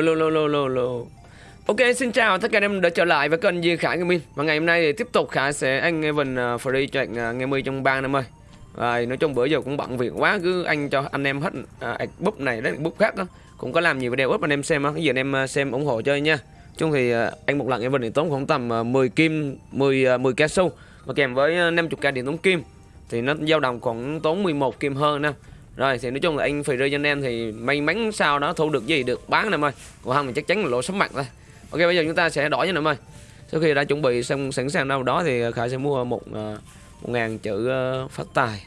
lô lô lô lô lô lô. Ok, xin chào tất cả anh em đã trở lại với kênh Duy Khải Gaming Và ngày hôm nay thì tiếp tục Khải sẽ anh Evan uh, free cho anh à, uh, Gaming trong 3 năm ơi. Rồi, nói chung bữa giờ cũng bận việc quá Cứ anh cho anh em hết uh, búp này đến búp khác đó Cũng có làm nhiều video up anh em xem á Cái gì anh em à, xem ủng hộ chơi nha. Chung thì uh, anh một lần Evan thì tốn khoảng tầm uh, 10 kim 10 uh, 10 ca su Và kèm với uh, 50k điện tốn kim. Thì nó dao động khoảng tốn 11 kim hơn nè rồi thì nói chung là anh free cho anh em thì may mắn sao đó thu được gì được bán em ơi còn không thì chắc chắn là lỗ sắm mặt thôi. Ok bây giờ chúng ta sẽ đổi nha em ơi sau khi đã chuẩn bị xong sẵn sàng đâu đó thì khải sẽ mua một ờ, một ngàn chữ ờ, phát tài.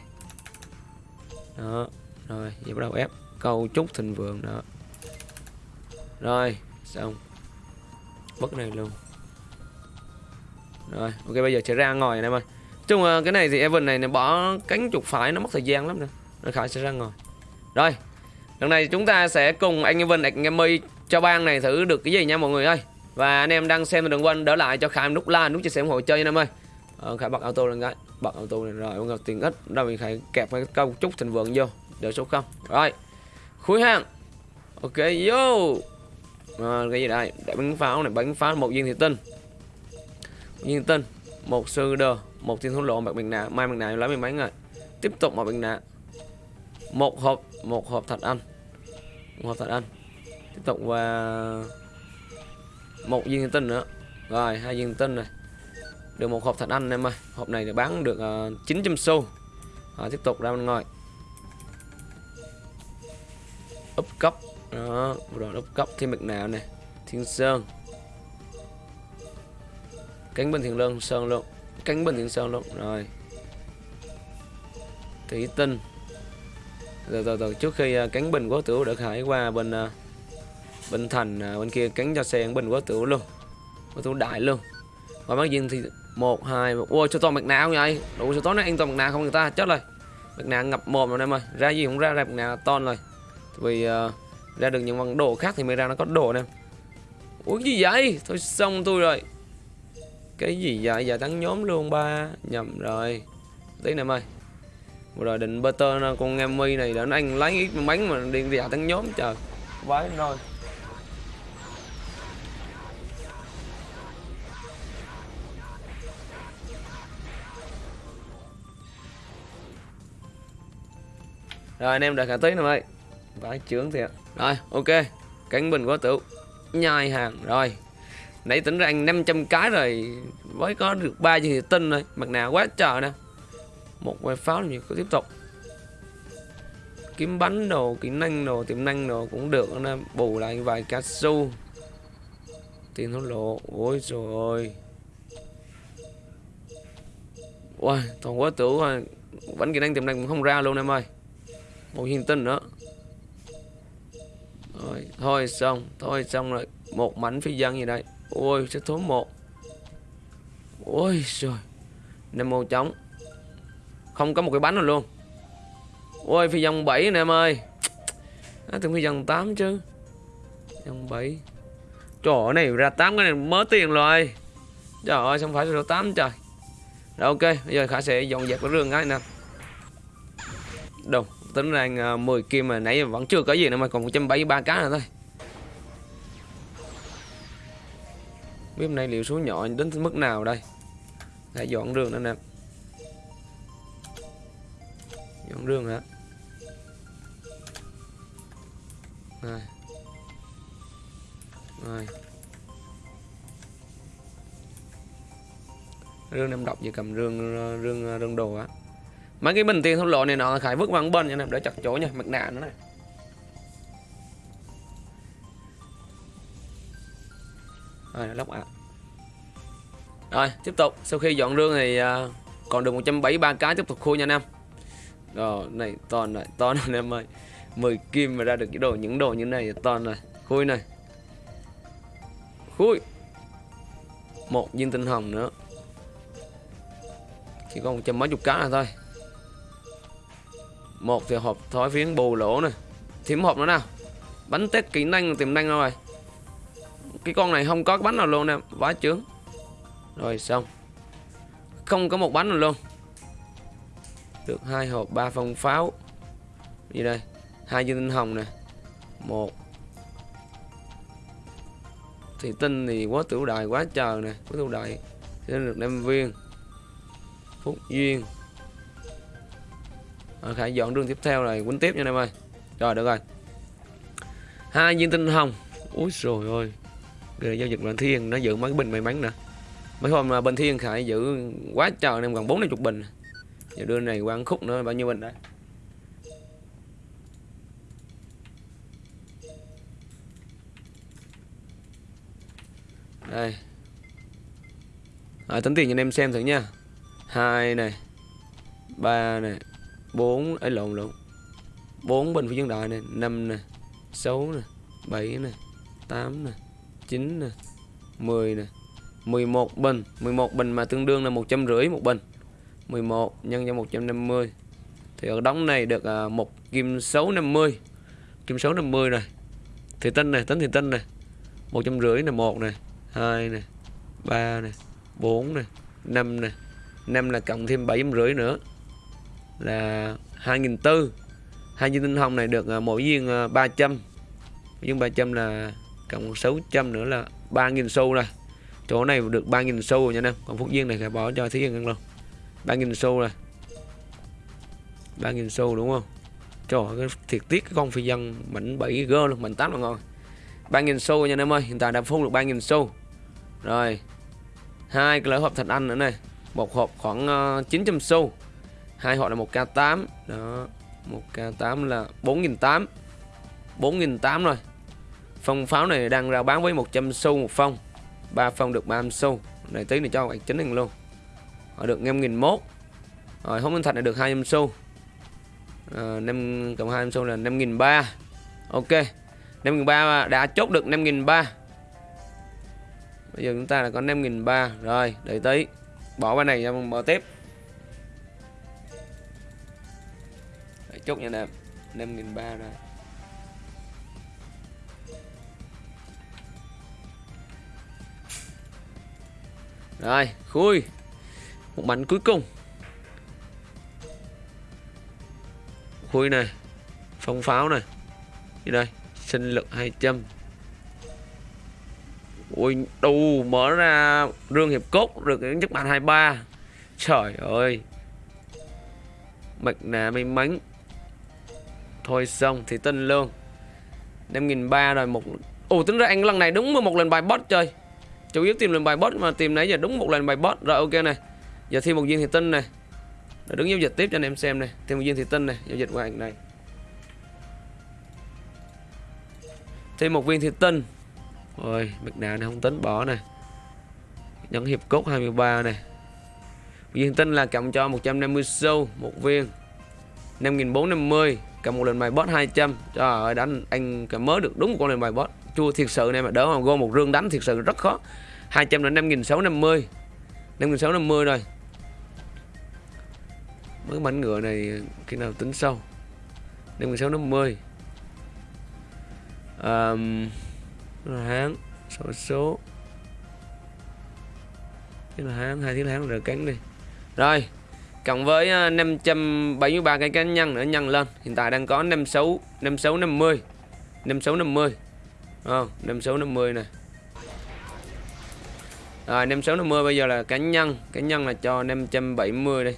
Đó rồi giờ bắt đầu ép. Câu trúc thịnh vượng đó. Rồi xong. Bất này luôn. Rồi ok bây giờ sẽ ra ngồi em ơi chung ờ, cái này thì Evan này, này bỏ cánh chuột phải nó mất thời gian lắm nè nó khải sẽ ra ngồi. Rồi lần này chúng ta sẽ cùng anh Vinh, anh em mây cho bang này thử được cái gì nha mọi người ơi. Và anh em đang xem thì đừng quên đỡ lại cho Khải nút like nút chia sẻ ủng hộ chơi nha em ơi. Ờ, Khải bật auto lên cái bật auto này rồi ông ngọc tiền ít đâu mình Khải kẹp cái câu chúc thịnh vượng vô đỡ số không. Rồi khui hàng. Ok vô. À, cái gì đây? Để bắn pháo này bắn pháo một viên thị tinh. Một viên thị tinh một sư đờ một thiên thú lộ bạc bình nạ mai bình nạ lấy mình bắn rồi tiếp tục một bình nạ một hộp một hộp thạch anh một hộp thạch anh tiếp tục và một viên tinh nữa. Rồi hai viên tinh này. Được một hộp thạch anh em ơi. Hộp này được bán được ờ, uh, 900 xu. À, tiếp tục ra bên ngoài. Úp cấp. Đó rồi úp cấp. Thêm mực nào này. Thiên sơn. Cánh bên thiên lương sơn luôn cánh bên thiên sơn luôn. Rồi. Thủy tinh rồi rồi rồi. Trước khi ờ, uh, cánh bình quá tiểu được hải qua bên uh, bên thành uh, bên kia cánh cho xe bình quá tiểu luôn. Quá tiểu đại luôn. Và bác viên thì một hai ôi cho toàn mặt nạ không vậy? Đủ cho tối nó ăn toàn mặt nạ không người ta? Chết rồi. Mặt nạ ngập mồm rồi em ơi. Ra gì cũng ra ra mặt nạ to rồi. Vì uh, ra được những món đồ khác thì mới ra nó có đồ nè. Ủa gì vậy? Thôi xong tôi rồi. Cái gì vậy? Giờ thắng nhóm luôn ba. Nhầm rồi. Tí nè em ơi. Vừa rồi định butter con em mi này đã anh lấy ít bánh mà đi vào thắng nhóm, trời. Vãi rồi. Rồi, anh em đợi cả tí nữa ơi Vãi chướng thiệt. Rồi, ok. Cánh bình quá tựu. Nhai hàng, Rồi. Nãy tính ra anh 500 cái rồi. Mới có được ba gì tin rồi. Mặt nạ quá trời nè. Một quay pháo nhiều cứ tiếp tục. Kiếm bánh đồ Kỹ năng đồ Tiềm năng đồ cũng được nè Bù lại vài cá su Tiền thổ lộ, Ôi trời ơi. Ôi toàn quá tử rồi Bánh kỹ năng tiềm năng cũng không ra luôn em ơi. Một hiền tinh nữa. Rồi, thôi xong thôi xong rồi. Một mảnh phi dân gì đây? Ôi sẽ thốn một. Ôi trời. Nem màu trống không có một cái bánh nào luôn. Ôi phi dòng 7 nè em ơi. À, tưởng phi dòng 8 chứ. Dòng 7 trời ơi này ra 8 cái này mới tiền rồi. Trời ơi xong phải số 8 trời. Rồi ok bây giờ khả sẽ dọn dẹp cái rương cái nè. Đâu tính ra à, 10 kim mà nãy vẫn chưa có gì nữa mà còn 173 cá nữa thôi. Biết hôm nay liệu số nhỏ đến mức nào đây? Đã dọn rương nữa nè. Không rương hả? Rồi. Rồi. Rương em đọc gì cầm rương rương rương đồ á. Mấy cái bình tiền thôn lộ này nọ khải vứt vào bên nha để chặt chỗ nha, mặt nạ nữa này rồi, lóc ạ. À. rồi, tiếp tục. Sau khi dọn rương thì à, còn được 173 cái tiếp tục khui nha anh em rồi này, toàn này toàn này em ơi. 10 kim mà ra được cái đồ, những đồ như này toàn này khui này. Khui. Một viên tinh hồng nữa. Chỉ còn trăm mấy chục cá là thôi. Một thì hộp thói phiến bù lỗ này thêm hộp nữa nào. Bánh tết kỹ năng, tiềm năng rồi. Cái con này không có cái bánh nào luôn nè quá chướng. Rồi, xong. Không có một bánh nào luôn được hai hộp ba phong pháo. Gì đây? Hai viên tinh hồng nè. Một. Thì tinh thì quá tiểu đại quá trời nè quá tiểu đại sẽ được năm viên. Phúc duyên. À, khải dọn đường tiếp theo này quấn tiếp nha em ơi. Rồi được rồi. Hai viên tinh hồng. Úi rồi ôi Ghê, giao dịch bên thiên nó giữ mấy cái bình may mắn nè. Mấy hôm mà bên thiên khải giữ quá trời em gần bốn chục bình giờ đưa này qua khúc nữa bao nhiêu bình đấy đây. À, tính tiền cho anh em xem thử nha. Hai này ba này bốn ấy lộn lộn. Bốn bình phía dân đại này năm này sáu này bảy này tám này chín này mười này. 11 bình. 11 bình mà tương đương là một trăm rưỡi một bình. 11 nhân cho 150 thì ở đóng này được à, một kim số 50 kim số 50 này. Thì tinh này tính thì tinh này. Một trăm rưỡi này một này hai này ba này bốn này năm này. Năm là cộng thêm bảy rưỡi nữa. Là hai nghìn tư. Hai viên tinh hồng này được à, mỗi viên à, 300 viên 300 là cộng 600 nữa là 3.000 xu này. Chỗ này được 3.000 xu rồi nha anh em còn phúc viên này phải bỏ cho thí yên luôn. 3.000 xu này 3.000 xu đúng không? Trời ơi, thiệt tiếc cái con phi dân. Mảnh 7 g luôn mảnh 8 là ngon 3.000 xu nha anh em ơi hiện tại đã phun được 3.000 xu. Rồi hai cái lỡ hộp thạch anh nữa này. Một hộp khoảng ờ, 900 xu. Hai hộp là 1k8 đó 1k8 là 4.800 4.800 rồi. Phong pháo này đang ra bán với 100 xu một phong. 3 phong được 30 xu. Này tí này cho bạn chính hình luôn họ được 5.000 mốt. Rồi hống minh thạch là được 200 xu. Ờ, à, 5 cộng 200 xu là 5.300 ok 5.300 đã chốt được 5.300 bây giờ chúng ta là có 5.300 rồi đợi tí. Bỏ qua này cho mở tiếp. Để chốt nha nè 5.300 rồi. Rồi, khui. Một mảnh cuối cùng. Khui này Phong pháo này. Như đây Sinh lực 200 Ui, đù mở ra rương hiệp cốt được những bàn 23 Trời ơi. Mạch nạ may mắn. Thôi xong thì tin luôn. 5.300 rồi một Ồ tính ra anh lần này đúng một lần bài bot chơi chủ yếu tìm lần bài bot mà tìm nãy giờ đúng một lần bài bot. Rồi ok này giờ thêm một viên thủy tinh này. Để đứng giao dịch tiếp cho anh em xem này. Thêm một viên thủy tinh này, giao dịch qua ảnh này. Thêm một viên thủy tinh rồi mặt nạ này không tính, bỏ này nhẫn hiệp cốt 23 này viên tinh là cộng cho 150 xu, một viên. 5450 cầm một lần bài boss 200 trời ơi, đánh anh cầm mới được đúng một con lần bài boss chua thiệt sự này mà, đỡ mà gom một rương đánh thiệt sự rất khó. 200 đến 5650 5650 rồi mấy mảnh ngựa này khi nào tính sau? Đêm 16 năm 10 um, là hán số số. Cái là hán hai tiếng hán rồi cắn đi. Rồi cộng với à, 573 cái cá nhân nữa nhân lên. Hiện tại đang có 56 56 50 56 50 à, 56 50 này rồi 56 50 bây giờ là cá nhân cá nhân là cho 570 đây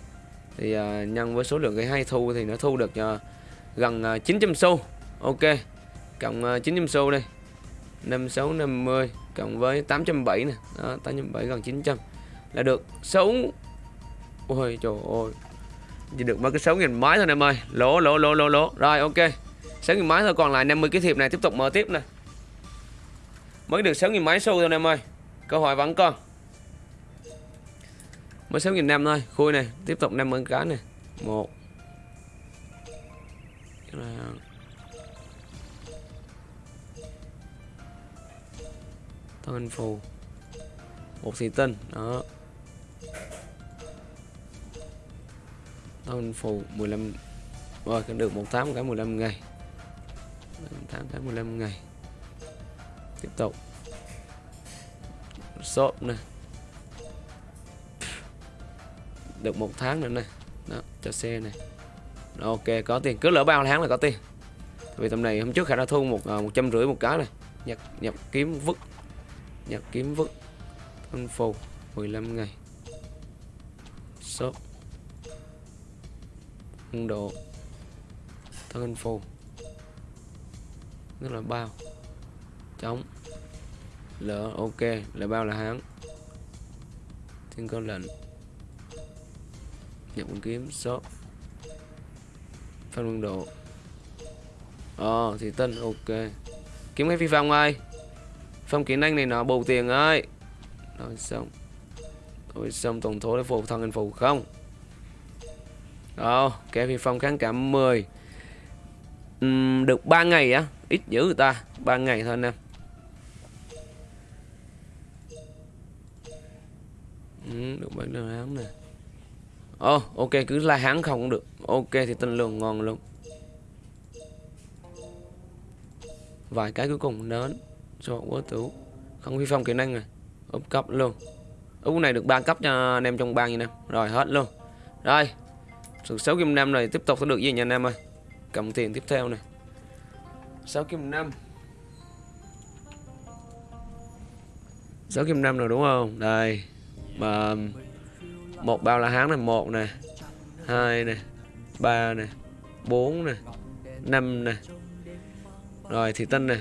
thì uh, nhân với số lượng cái hay thu thì nó thu được uh, gần à, uh, 900 xu. Ok cộng uh, 900 xu đây. 5650 cộng với 870 nè. Đó 870 gần 900 là được 6 ôi trời ơi. Chỉ được mấy cái 6 nghìn máy thôi em ơi. Lỗ lỗ lỗ lỗ lỗ rồi ok. 6 nghìn máy thôi còn lại 50 cái thiệp này tiếp tục mở tiếp nè. Mới được 6 nghìn máy xu thôi em ơi. Câu hỏi vẫn còn mới 6 nghìn năm thôi. Khui này, tiếp tục 50 cá này. Một. Thân phù. Một xì tinh, đó. Thân phù 15 rồi, cũng được một tháng cái 15 ngày. 18 cái 15 ngày. Tiếp tục. Shop này được một tháng nữa này. Đó cho xe này. Đó, ok có tiền. Cứ lỡ bao tháng là có tiền. Vì tầm này hôm trước khả đã thu một à, một trăm rưỡi một cái này. Nhập nhập kiếm vứt. Nhập kiếm vứt. Thân phù 15 ngày. Shop. Quân độ. Thân phù. Rất là bao. Chống lỡ ok là bao là hán thiên cơ lệnh nhập con kiếm shop phân quân độ. Ờ à, thì tân ok. Kiếm cái phi phong ơi phong kiến anh này nó bầu tiền ơi rồi xong. Rồi xong tổng thố để phụ thằng anh phụ không. Ờ cái phi phong kháng cảm 10 uhm, Được 3 ngày á. Ít dữ người ta. 3 ngày thôi anh em. Ừ, Được bán đơn hán nè. Ồ, oh, ok cứ là hán không cũng được. Ok thì tinh lượng ngon luôn. Vài cái cuối cùng nến Cho quá tủ Không vi phong kỹ năng này. Úp cấp luôn. Úp này được 3 cấp cho anh em trong bang như nè. Rồi hết luôn. Rồi Sự 6 kim 5 này tiếp tục sẽ được gì nha anh em ơi? Cầm tiền tiếp theo này 6 kim 5 6 kim 5 rồi đúng không? Đây Mà một bao là hán này một nè hai nè ba nè bốn nè năm nè. Rồi thì tinh nè.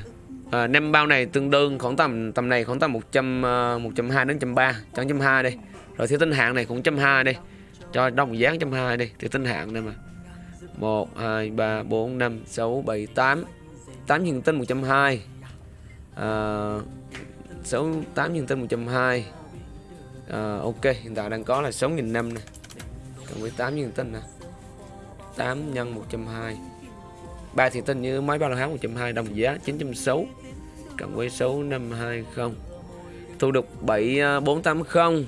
À, năm bao này tương đương khoảng tầm tầm này khoảng tầm một trăm ờ, một trăm hai đến trăm ba trăm trăm hai đi. Rồi thì tinh hạng này cũng trăm hai đi. Cho đồng dáng trăm hai đi thì tinh hạng đây mà. Một hai ba bốn năm sáu bảy tám. Tám nhân tinh một trăm hai. À, sáu tám nhân tinh một trăm hai à, ok hiện tại đang có là 6.500 năm nè. Cộng với 8 nhân tinh nè 8 nhân 120 ba thì tinh như máy bao la hán 120 đồng giá 960 cộng với số 520 thu được 7480 ờ,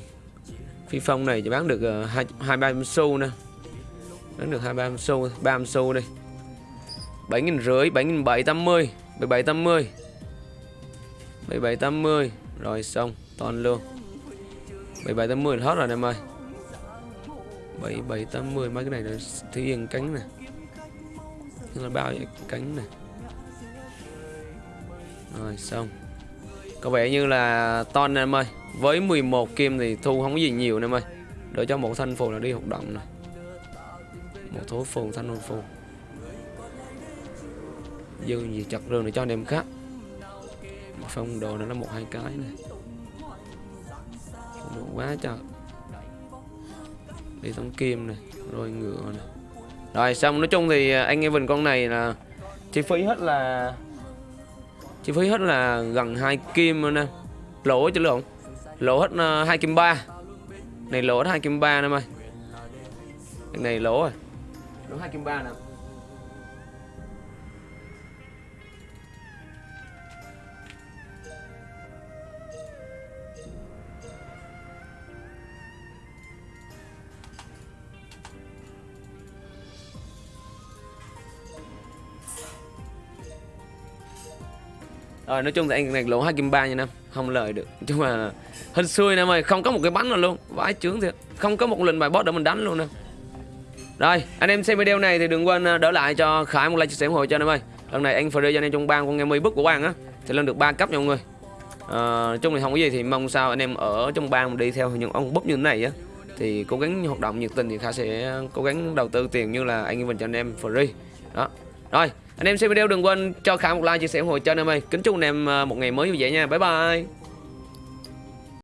phi phong này chỉ bán được ờ, 23 xu nè. Bán được 23 xu 30 xu đi. 7.000 rưỡi 7.780 7780 7780 rồi xong toàn luôn. 77 80 hết rồi em ơi. 77 80 mấy cái này là thí yên cánh nè. Tức là bao nhiêu cánh nè. Rồi, xong. Có vẻ như là ton em ơi, Với 11 kim thì thu không có gì nhiều em ơi. Đợi cho một thanh phù là đi hoạt động này Một thối phù, thanh phù. Dư gì chặt rừng để cho anh em khác Phong đồ nó là một hai cái này đủ quá trời. Đi tống kim này, rồi ngựa này. Rồi, xong, nói chung thì à, anh em vần con này là chi phí hết là, chi phí hết là gần hai kim nè. Lỗ chứ lộn lỗ hết à, hai kim ba. Này, lỗ hết hai kim ba nè mày. Này lỗ rồi. Lỗ hai kim ba nè. Ờ, nói chung thì anh này lỗ hai kim ba nha năm Không lời được. Nhưng mà Hên xui nè mày Không có một cái bắn nào luôn. Vãi chướng thiệt. Không có một lần bài boss để mình đánh luôn nè Rồi anh em xem video này thì đừng quên ờ, đỡ lại cho Khải một like chia sẻ ủng hộ cho anh em ơi. Lần này anh Free cho anh em trong bang con nghe mi bức của bang á Thì lên được 3 cấp nha mọi người. À, Nói chung thì không có gì thì mong sao anh em ở trong bang đi theo những ông búp như thế này á thì cố gắng hoạt động nhiệt tình thì khải sẽ cố gắng đầu tư tiền như là anh em mình cho anh em free. Đó. Rồi anh em xem video đừng quên cho khả một like, chia sẻ ủng hộ cho anh em ơi. Kính chúc anh em ờ, một ngày mới vui vẻ nha. Bye bye.